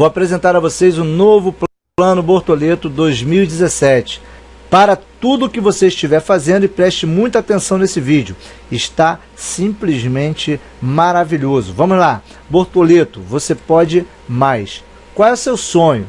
vou apresentar a vocês o novo Plano Bortoleto 2017. Para tudo que você estiver fazendo e preste muita atenção nesse vídeo. Está simplesmente maravilhoso. Vamos lá. Bortoleto, você pode mais. Qual é o seu sonho?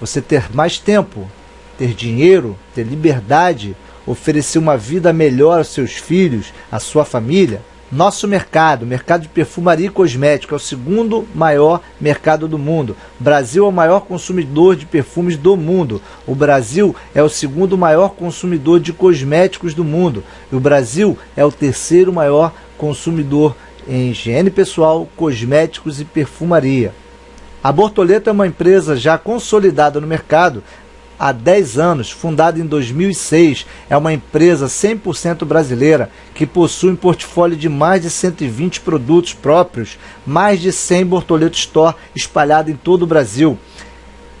Você ter mais tempo, ter dinheiro, ter liberdade, oferecer uma vida melhor aos seus filhos, à sua família? Nosso mercado, mercado de perfumaria e cosmético, é o segundo maior mercado do mundo. O Brasil é o maior consumidor de perfumes do mundo. O Brasil é o segundo maior consumidor de cosméticos do mundo. E o Brasil é o terceiro maior consumidor em higiene pessoal, cosméticos e perfumaria. A Bortoleto é uma empresa já consolidada no mercado há 10 anos, fundada em 2006, é uma empresa 100% brasileira que possui um portfólio de mais de 120 produtos próprios, mais de 100 Bortoleto Store espalhado em todo o Brasil.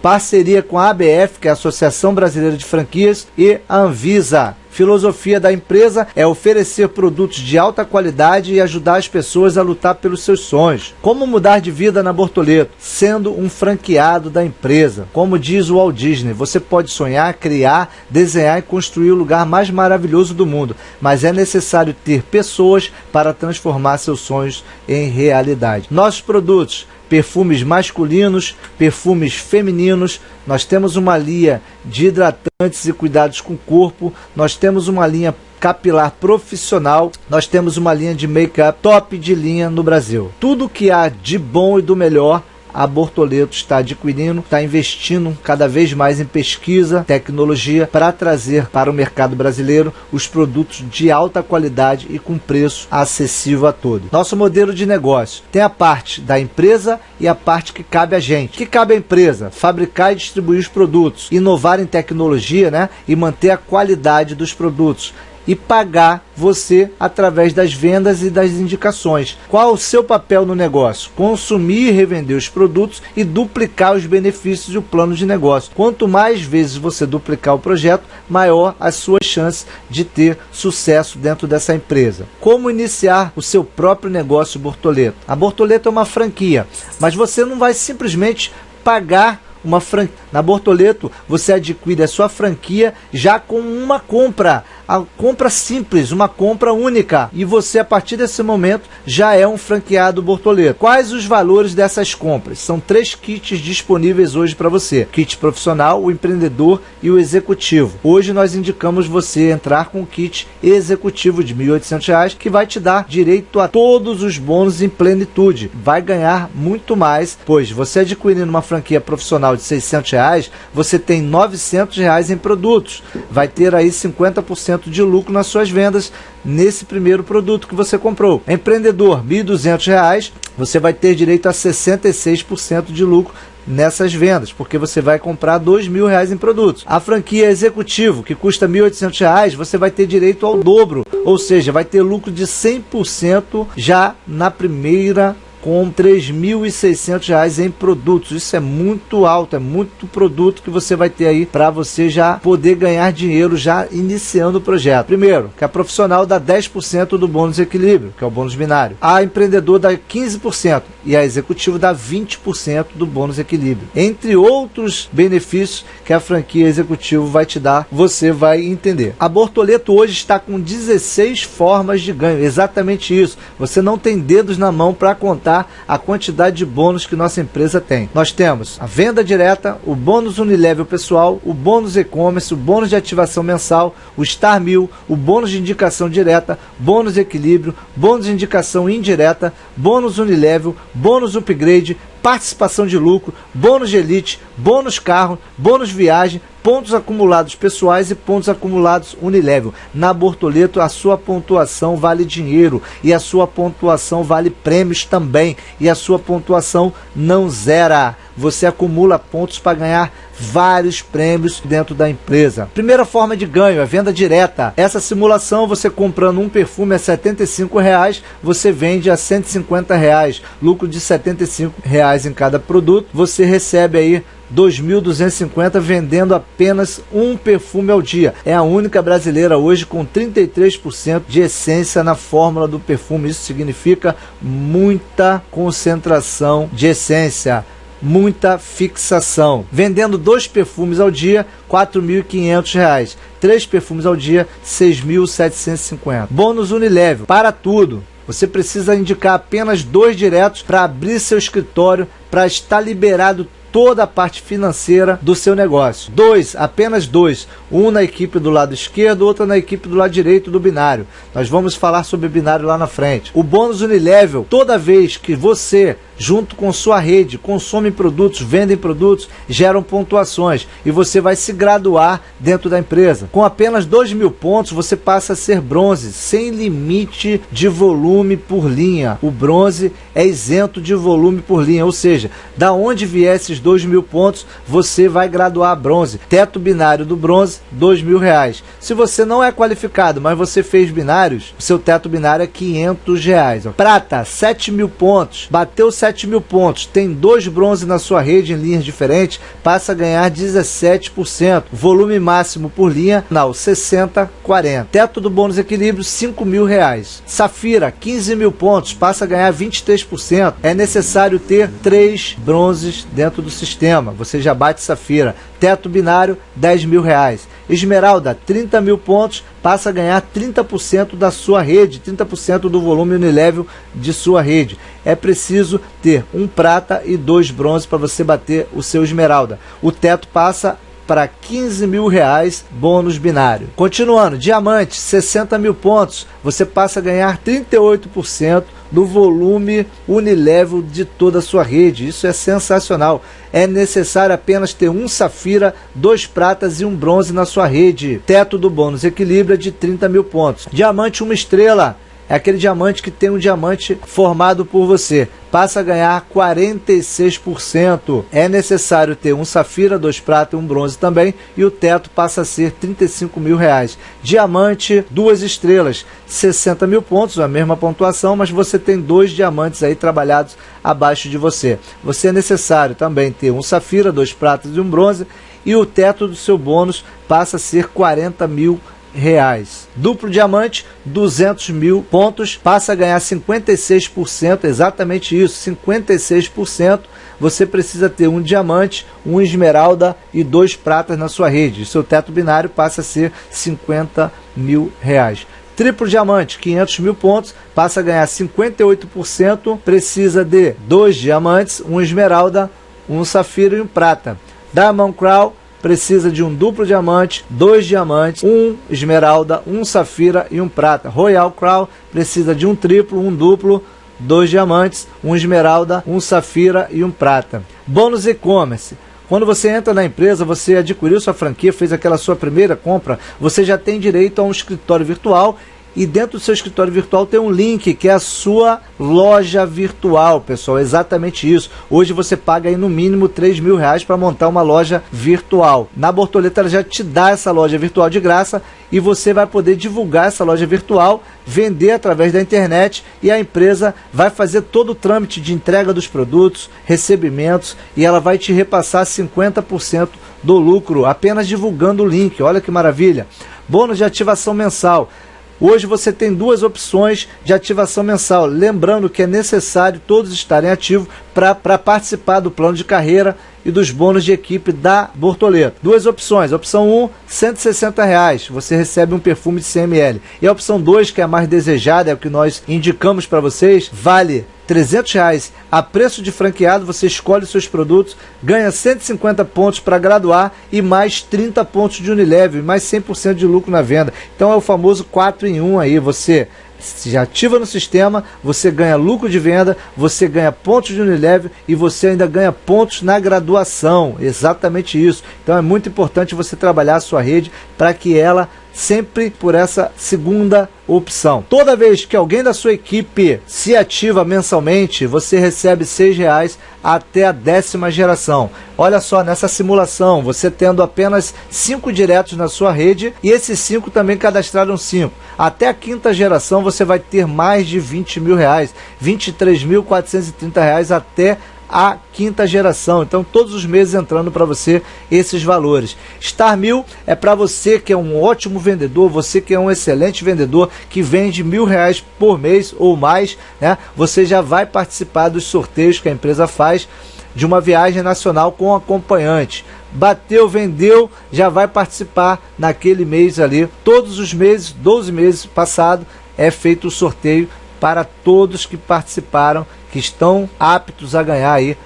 Parceria com a ABF, que é a Associação Brasileira de Franquias, e a Anvisa filosofia da empresa é oferecer produtos de alta qualidade e ajudar as pessoas a lutar pelos seus sonhos. Como mudar de vida na Bortoleto? Sendo um franqueado da empresa. Como diz o Walt Disney, você pode sonhar, criar, desenhar e construir o lugar mais maravilhoso do mundo, mas é necessário ter pessoas para transformar seus sonhos em realidade. Nossos produtos perfumes masculinos, perfumes femininos, nós temos uma linha de hidratantes e cuidados com o corpo, nós temos uma linha capilar profissional, nós temos uma linha de make-up top de linha no Brasil. Tudo que há de bom e do melhor a Bortoleto está adquirindo, está investindo cada vez mais em pesquisa, tecnologia para trazer para o mercado brasileiro os produtos de alta qualidade e com preço acessível a todos. Nosso modelo de negócio tem a parte da empresa e a parte que cabe a gente. que cabe à empresa? Fabricar e distribuir os produtos, inovar em tecnologia né? e manter a qualidade dos produtos e pagar você através das vendas e das indicações. Qual o seu papel no negócio? Consumir e revender os produtos e duplicar os benefícios do plano de negócio. Quanto mais vezes você duplicar o projeto, maior as suas chances de ter sucesso dentro dessa empresa. Como iniciar o seu próprio negócio Bortoleto? A Bortoleto é uma franquia, mas você não vai simplesmente pagar uma franquia. Na Bortoleto, você adquire a sua franquia já com uma compra. A compra simples, uma compra única. E você, a partir desse momento, já é um franqueado Bortoleto. Quais os valores dessas compras? São três kits disponíveis hoje para você. Kit profissional, o empreendedor e o executivo. Hoje nós indicamos você entrar com o kit executivo de R$ 1.800, que vai te dar direito a todos os bônus em plenitude. Vai ganhar muito mais, pois você adquirindo uma franquia profissional de 600 reais, você tem 900 reais em produtos. Vai ter aí 50% de lucro nas suas vendas nesse primeiro produto que você comprou. Empreendedor, R$ 1.200, você vai ter direito a 66% de lucro nessas vendas, porque você vai comprar dois mil reais em produtos. A franquia executivo, que custa R$ 1.800, você vai ter direito ao dobro, ou seja, vai ter lucro de 100% já na primeira com R$ 3.600 em produtos. Isso é muito alto, é muito produto que você vai ter aí para você já poder ganhar dinheiro já iniciando o projeto. Primeiro, que a profissional dá 10% do bônus equilíbrio, que é o bônus binário. A empreendedor dá 15% e a executivo dá 20% do bônus equilíbrio. Entre outros benefícios que a franquia executivo vai te dar, você vai entender. A Bortoleto hoje está com 16 formas de ganho, exatamente isso. Você não tem dedos na mão para contar a quantidade de bônus que nossa empresa tem. Nós temos a venda direta, o bônus Unilevel pessoal, o bônus e-commerce, o bônus de ativação mensal, o Star Mil, o bônus de indicação direta, bônus equilíbrio, bônus de indicação indireta, bônus Unilevel, bônus upgrade, participação de lucro, bônus de elite, bônus carro, bônus viagem, pontos acumulados pessoais e pontos acumulados Unilevel. Na Bortoleto, a sua pontuação vale dinheiro e a sua pontuação vale prêmios também. E a sua pontuação não zera. Você acumula pontos para ganhar vários prêmios dentro da empresa. Primeira forma de ganho é venda direta. Essa simulação, você comprando um perfume a 75 reais, você vende a 150 reais, lucro de 75 reais em cada produto. Você recebe aí 2.250 vendendo apenas um perfume ao dia. É a única brasileira hoje com 33% de essência na fórmula do perfume. Isso significa muita concentração de essência muita fixação. Vendendo dois perfumes ao dia, R$ 4.500. Três perfumes ao dia, R$ 6.750. Bônus Unilevel, para tudo. Você precisa indicar apenas dois diretos para abrir seu escritório, para estar liberado toda a parte financeira do seu negócio. Dois, apenas dois. Um na equipe do lado esquerdo, outro na equipe do lado direito do binário. Nós vamos falar sobre binário lá na frente. O bônus Unilevel, toda vez que você junto com sua rede, consomem produtos, vendem produtos, geram pontuações e você vai se graduar dentro da empresa. Com apenas 2 mil pontos, você passa a ser bronze, sem limite de volume por linha. O bronze é isento de volume por linha, ou seja, da onde vier esses 2 mil pontos, você vai graduar a bronze. Teto binário do bronze, 2 mil reais. Se você não é qualificado, mas você fez binários, seu teto binário é 500 reais. Prata, 7 mil pontos, bateu 7 7 mil pontos, tem dois bronze na sua rede em linhas diferentes, passa a ganhar 17%. Volume máximo por linha, não, 60, 40. Teto do bônus equilíbrio, 5 mil reais. Safira, 15 mil pontos, passa a ganhar 23%. É necessário ter três bronzes dentro do sistema. Você já bate Safira. Teto binário, 10 mil reais. Esmeralda, 30 mil pontos, passa a ganhar 30% da sua rede, 30% do volume unilevel de sua rede. É preciso ter um prata e dois bronze para você bater o seu esmeralda. O teto passa para 15 mil reais bônus binário. Continuando, diamante, 60 mil pontos, você passa a ganhar 38% do volume unilevel de toda a sua rede. Isso é sensacional. É necessário apenas ter um safira, dois pratas e um bronze na sua rede. Teto do bônus equilíbrio de 30 mil pontos. Diamante, uma estrela é aquele diamante que tem um diamante formado por você. Passa a ganhar 46%. É necessário ter um safira, dois pratas e um bronze também. E o teto passa a ser 35 mil reais. Diamante, duas estrelas, 60 mil pontos, a mesma pontuação, mas você tem dois diamantes aí trabalhados abaixo de você. Você é necessário também ter um safira, dois pratas e um bronze. E o teto do seu bônus passa a ser 40 mil reais reais. Duplo diamante, 200 mil pontos, passa a ganhar 56%, exatamente isso, 56%. Você precisa ter um diamante, um esmeralda e dois pratas na sua rede. Seu teto binário passa a ser 50 mil reais. Triplo diamante, 500 mil pontos, passa a ganhar 58%. Precisa de dois diamantes, um esmeralda, um safira e um prata. Diamond Crown, precisa de um duplo diamante, dois diamantes, um esmeralda, um safira e um prata. Royal Crown precisa de um triplo, um duplo, dois diamantes, um esmeralda, um safira e um prata. Bônus e-commerce. Quando você entra na empresa, você adquiriu sua franquia, fez aquela sua primeira compra, você já tem direito a um escritório virtual e dentro do seu escritório virtual tem um link que é a sua loja virtual, pessoal. Exatamente isso. Hoje você paga aí no mínimo 3 mil reais para montar uma loja virtual. Na Bortoleta ela já te dá essa loja virtual de graça e você vai poder divulgar essa loja virtual, vender através da internet e a empresa vai fazer todo o trâmite de entrega dos produtos, recebimentos e ela vai te repassar 50% do lucro apenas divulgando o link. Olha que maravilha! Bônus de ativação mensal. Hoje você tem duas opções de ativação mensal. Lembrando que é necessário todos estarem ativos para participar do plano de carreira e dos bônus de equipe da Bortoleto. Duas opções. Opção 1, 160 reais. Você recebe um perfume de CML. E a opção 2, que é a mais desejada, é o que nós indicamos para vocês, vale 300 reais a preço de franqueado, você escolhe seus produtos, ganha 150 pontos para graduar e mais 30 pontos de Unilevel, mais 100% de lucro na venda. Então é o famoso 4 em 1 aí, você se ativa no sistema, você ganha lucro de venda, você ganha pontos de Unilever e você ainda ganha pontos na graduação. Exatamente isso. Então é muito importante você trabalhar a sua rede para que ela sempre por essa segunda opção. Toda vez que alguém da sua equipe se ativa mensalmente, você recebe R$ reais até a décima geração. Olha só, nessa simulação, você tendo apenas cinco diretos na sua rede e esses cinco também cadastraram cinco. Até a quinta geração você vai ter mais de 20 mil reais, 23.430 reais até a quinta geração. Então, todos os meses entrando para você esses valores. Star Mil é para você que é um ótimo vendedor, você que é um excelente vendedor, que vende mil reais por mês ou mais, né? Você já vai participar dos sorteios que a empresa faz de uma viagem nacional com acompanhante. Bateu, vendeu, já vai participar naquele mês ali. Todos os meses, 12 meses passado, é feito o sorteio para todos que participaram, que estão aptos a ganhar aí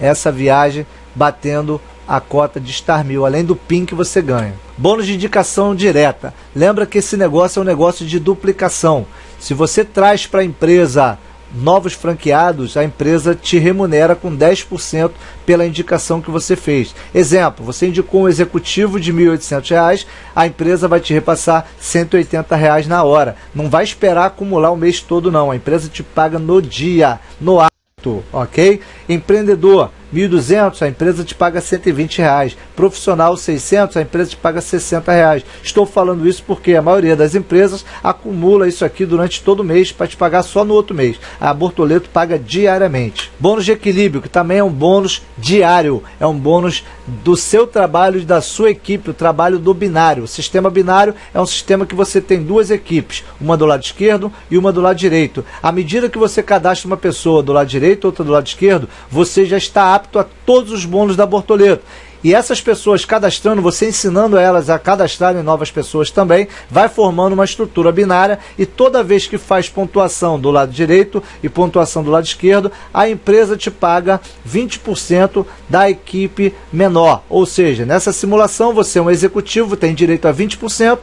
essa viagem batendo a cota de Star Mil, além do PIN que você ganha. Bônus de indicação direta. Lembra que esse negócio é um negócio de duplicação. Se você traz para a empresa novos franqueados, a empresa te remunera com 10% pela indicação que você fez. Exemplo, você indicou um executivo de R$ 1.800, a empresa vai te repassar 180 reais na hora. Não vai esperar acumular o mês todo não, a empresa te paga no dia, no ato, ok? Empreendedor, 1.200, a empresa te paga 120 reais. Profissional 600, a empresa te paga 60 reais. Estou falando isso porque a maioria das empresas acumula isso aqui durante todo o mês para te pagar só no outro mês. A Bortoleto paga diariamente. Bônus de equilíbrio, que também é um bônus diário, é um bônus do seu trabalho da sua equipe, o trabalho do binário. O sistema binário é um sistema que você tem duas equipes, uma do lado esquerdo e uma do lado direito. À medida que você cadastra uma pessoa do lado direito, outra do lado esquerdo, você já está apto a todos os bônus da Bortoleto. E essas pessoas cadastrando, você ensinando elas a cadastrarem novas pessoas também, vai formando uma estrutura binária e toda vez que faz pontuação do lado direito e pontuação do lado esquerdo, a empresa te paga 20% da equipe menor. Ou seja, nessa simulação você é um executivo, tem direito a 20%,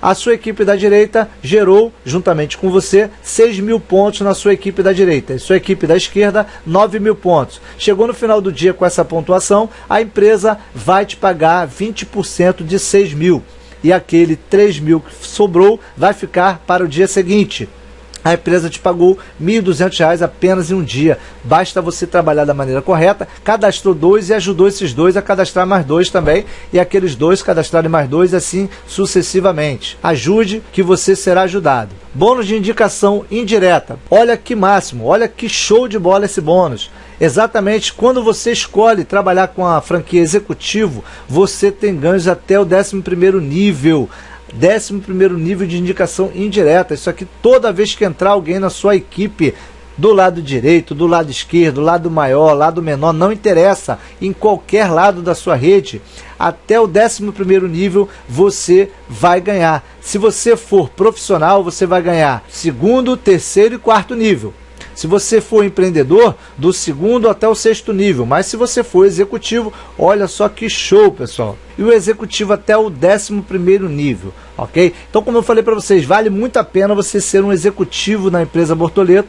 a sua equipe da direita gerou, juntamente com você, 6 mil pontos na sua equipe da direita. E sua equipe da esquerda, 9 mil pontos. Chegou no final do dia com essa pontuação, a empresa vai te pagar 20% de 6 mil. E aquele 3 mil que sobrou vai ficar para o dia seguinte a empresa te pagou R$ 1.200 apenas em um dia. Basta você trabalhar da maneira correta. Cadastrou dois e ajudou esses dois a cadastrar mais dois também. E aqueles dois cadastrarem mais dois, assim sucessivamente. Ajude que você será ajudado. Bônus de indicação indireta. Olha que máximo, olha que show de bola esse bônus. Exatamente quando você escolhe trabalhar com a franquia executivo, você tem ganhos até o 11 nível. Décimo primeiro nível de indicação indireta. Isso aqui toda vez que entrar alguém na sua equipe, do lado direito, do lado esquerdo, lado maior, lado menor, não interessa, em qualquer lado da sua rede, até o 11 primeiro nível você vai ganhar. Se você for profissional, você vai ganhar segundo, terceiro e quarto nível. Se você for empreendedor, do segundo até o sexto nível. Mas se você for executivo, olha só que show, pessoal. E o executivo até o décimo primeiro nível, ok? Então, como eu falei para vocês, vale muito a pena você ser um executivo na empresa Bortoleto,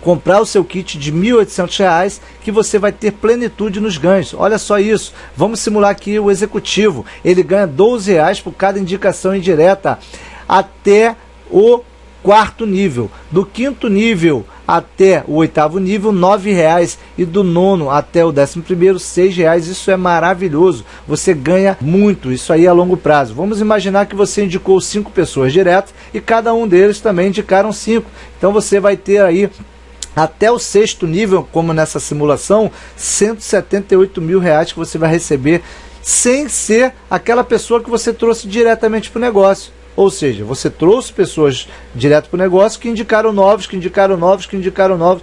comprar o seu kit de R$ 1.800 que você vai ter plenitude nos ganhos. Olha só isso. Vamos simular aqui o executivo. Ele ganha R$ 12 por cada indicação indireta até o quarto nível. Do quinto nível até o oitavo nível, R$ reais e do nono até o décimo primeiro, R$ reais. Isso é maravilhoso. Você ganha muito. Isso aí a longo prazo. Vamos imaginar que você indicou cinco pessoas direto e cada um deles também indicaram cinco. Então você vai ter aí até o sexto nível, como nessa simulação, 178 mil reais que você vai receber sem ser aquela pessoa que você trouxe diretamente para o negócio. Ou seja, você trouxe pessoas direto para o negócio que indicaram novos, que indicaram novos, que indicaram novos.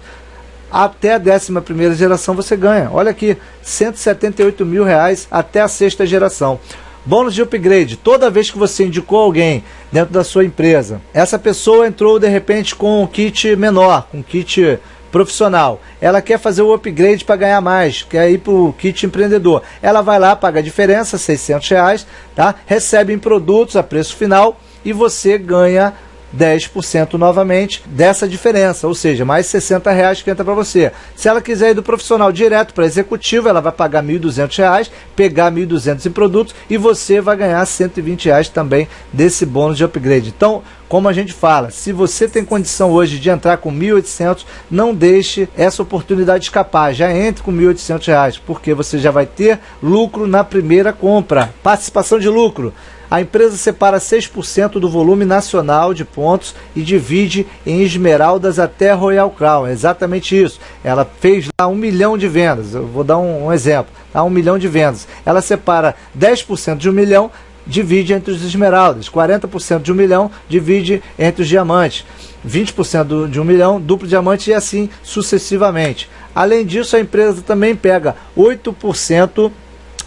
Até a 11 geração você ganha. Olha aqui, 178 mil reais até a sexta geração. Bônus de upgrade, toda vez que você indicou alguém dentro da sua empresa, essa pessoa entrou de repente com um kit menor, um kit profissional. Ela quer fazer o upgrade para ganhar mais, quer ir para o kit empreendedor. Ela vai lá, paga a diferença, 600 reais, tá? recebe em produtos a preço final e você ganha 10% novamente dessa diferença, ou seja, mais 60 reais que entra para você. Se ela quiser ir do profissional direto para executivo, ela vai pagar 1.200 reais, pegar 1.200 em produtos e você vai ganhar 120 reais também desse bônus de upgrade. Então, como a gente fala, se você tem condição hoje de entrar com 1.800, não deixe essa oportunidade escapar. Já entre com 1.800 reais, porque você já vai ter lucro na primeira compra. Participação de lucro. A empresa separa 6% do volume nacional de pontos e divide em esmeraldas até Royal Crown. É exatamente isso. Ela fez lá um milhão de vendas. Eu vou dar um, um exemplo. Tá? Um milhão de vendas. Ela separa 10% de um milhão divide entre os esmeraldas, 40% de um milhão divide entre os diamantes. 20% de um milhão, duplo diamante e assim sucessivamente. Além disso, a empresa também pega 8%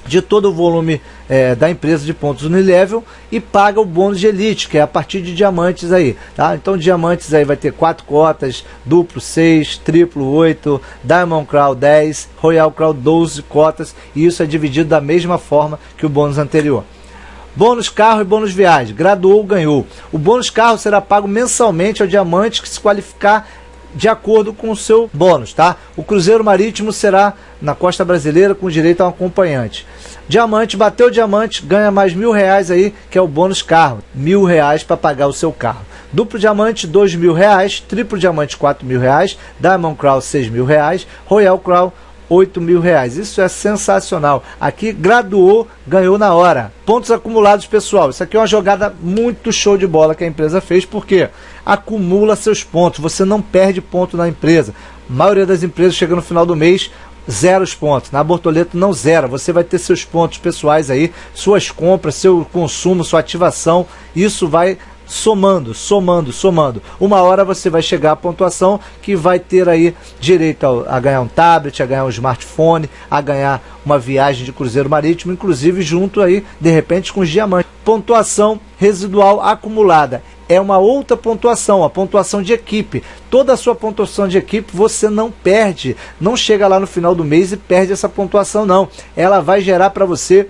de todo o volume é, da empresa de pontos Unilevel e paga o bônus de elite, que é a partir de diamantes aí, tá? Então diamantes aí vai ter quatro cotas, duplo 6, triplo 8, Diamond Crown 10, Royal Crown 12 cotas, e isso é dividido da mesma forma que o bônus anterior. Bônus carro e bônus viagem. Graduou, ganhou. O bônus carro será pago mensalmente ao diamante que se qualificar de acordo com o seu bônus, tá? O cruzeiro marítimo será na costa brasileira com direito a um acompanhante. Diamante, bateu diamante, ganha mais mil reais aí, que é o bônus carro. Mil reais para pagar o seu carro. Duplo diamante, dois mil reais. Triplo diamante, quatro mil reais. Diamond Crown, seis mil reais. Royal Crown, 8 mil reais. Isso é sensacional. Aqui graduou, ganhou na hora. Pontos acumulados, pessoal. Isso aqui é uma jogada muito show de bola que a empresa fez, porque acumula seus pontos. Você não perde ponto na empresa. A maioria das empresas chega no final do mês, zero os pontos. Na Bortoleto não zera. Você vai ter seus pontos pessoais aí, suas compras, seu consumo, sua ativação. Isso vai somando, somando, somando. Uma hora você vai chegar à pontuação que vai ter aí direito a, a, ganhar um tablet, a ganhar um smartphone, a ganhar uma viagem de cruzeiro marítimo, inclusive junto aí, de repente, com os diamantes. Pontuação residual acumulada. É uma outra pontuação, a pontuação de equipe. Toda a sua pontuação de equipe você não perde. Não chega lá no final do mês e perde essa pontuação, não. Ela vai gerar para você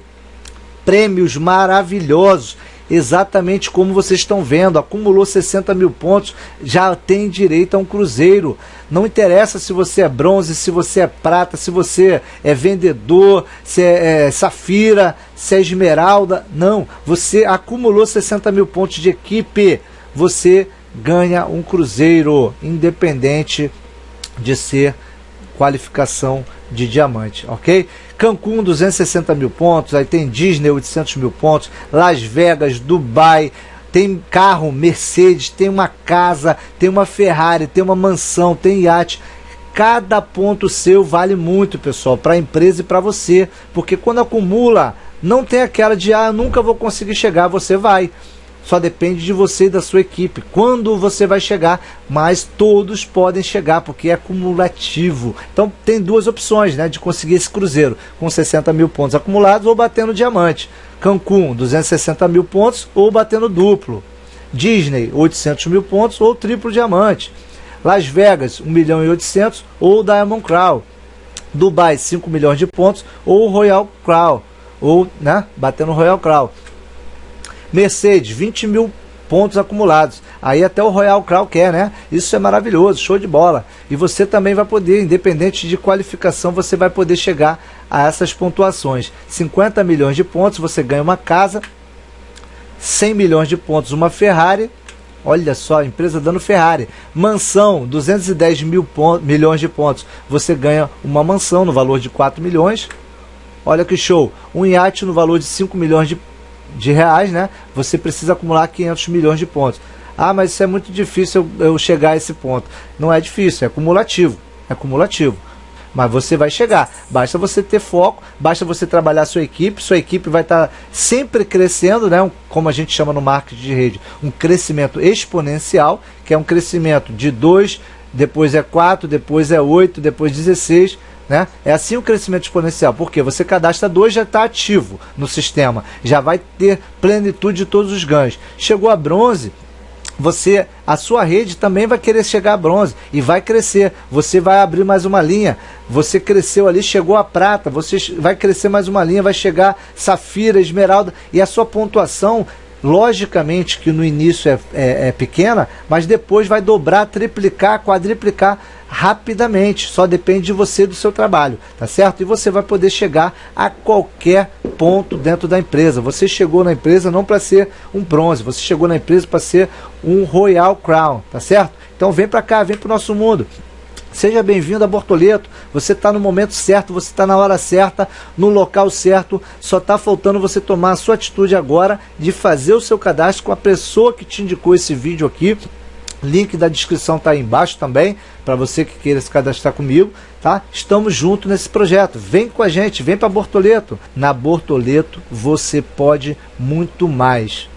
prêmios maravilhosos exatamente como vocês estão vendo, acumulou 60 mil pontos, já tem direito a um cruzeiro. Não interessa se você é bronze, se você é prata, se você é vendedor, se é, é safira, se é esmeralda. Não, você acumulou 60 mil pontos de equipe, você ganha um cruzeiro, independente de ser qualificação de diamante, ok? Cancún 260 mil pontos, aí tem Disney 800 mil pontos, Las Vegas, Dubai, tem carro Mercedes, tem uma casa, tem uma Ferrari, tem uma mansão, tem iate. Cada ponto seu vale muito, pessoal, para a empresa e para você, porque quando acumula, não tem aquela de ah, nunca vou conseguir chegar, você vai só depende de você e da sua equipe. Quando você vai chegar, mas todos podem chegar, porque é cumulativo. Então tem duas opções né, de conseguir esse cruzeiro, com 60 mil pontos acumulados ou batendo diamante. Cancún, 260 mil pontos ou batendo duplo. Disney, 800 mil pontos ou triplo diamante. Las Vegas, 1 milhão e 800 ou Diamond Crown. Dubai, 5 milhões de pontos ou Royal Crown. Ou, né, batendo Royal Crown. Mercedes, 20 mil pontos acumulados. Aí até o Royal Crown quer, né? Isso é maravilhoso, show de bola. E você também vai poder, independente de qualificação, você vai poder chegar a essas pontuações. 50 milhões de pontos, você ganha uma casa. 100 milhões de pontos, uma Ferrari. Olha só, empresa dando Ferrari. Mansão, 210 mil pontos, milhões de pontos. Você ganha uma mansão no valor de 4 milhões. Olha que show. Um iate no valor de 5 milhões de de reais, né? Você precisa acumular 500 milhões de pontos. Ah, mas isso é muito difícil eu, eu chegar a esse ponto. Não é difícil, é acumulativo. É acumulativo. Mas você vai chegar. Basta você ter foco, basta você trabalhar sua equipe. Sua equipe vai estar tá sempre crescendo, né? Um, como a gente chama no marketing de rede, um crescimento exponencial, que é um crescimento de 2, depois é 4, depois é 8, depois 16 né? É assim o crescimento exponencial, porque você cadastra dois já está ativo no sistema, já vai ter plenitude de todos os ganhos. Chegou a bronze, você a sua rede também vai querer chegar a bronze e vai crescer. Você vai abrir mais uma linha. Você cresceu ali, chegou a prata, você vai crescer mais uma linha, vai chegar safira, esmeralda e a sua pontuação logicamente que no início é, é, é, pequena, mas depois vai dobrar, triplicar, quadriplicar rapidamente. Só depende de você e do seu trabalho, tá certo? E você vai poder chegar a qualquer ponto dentro da empresa. Você chegou na empresa não para ser um bronze, você chegou na empresa para ser um Royal Crown, tá certo? Então vem para cá, vem para o nosso mundo. Seja bem-vindo a Bortoleto. Você está no momento certo, você está na hora certa, no local certo. Só está faltando você tomar a sua atitude agora de fazer o seu cadastro com a pessoa que te indicou esse vídeo aqui. Link da descrição está aí embaixo também, para você que queira se cadastrar comigo, tá? Estamos juntos nesse projeto. Vem com a gente, vem para Bortoleto. Na Bortoleto você pode muito mais.